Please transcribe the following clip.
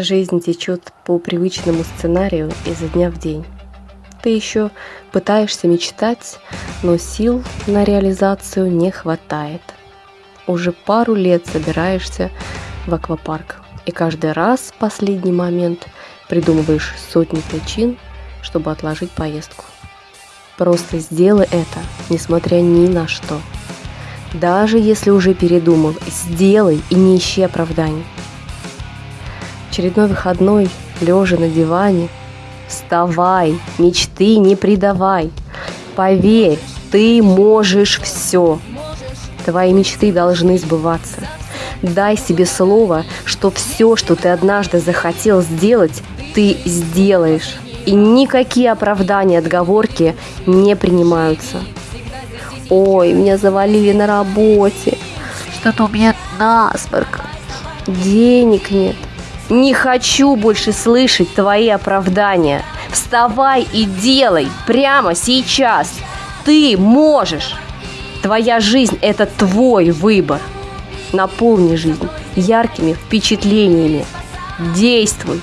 Жизнь течет по привычному сценарию изо дня в день. Ты еще пытаешься мечтать, но сил на реализацию не хватает. Уже пару лет собираешься в аквапарк, и каждый раз в последний момент придумываешь сотни причин, чтобы отложить поездку. Просто сделай это, несмотря ни на что. Даже если уже передумал, сделай и не ищи оправданий очередной выходной, лежа на диване. Вставай, мечты не предавай. Поверь, ты можешь все. Твои мечты должны сбываться. Дай себе слово, что все, что ты однажды захотел сделать, ты сделаешь. И никакие оправдания, отговорки не принимаются. Ой, меня завалили на работе. Что-то у меня насморк. Денег нет. Не хочу больше слышать твои оправдания. Вставай и делай прямо сейчас. Ты можешь. Твоя жизнь – это твой выбор. Наполни жизнь яркими впечатлениями. Действуй.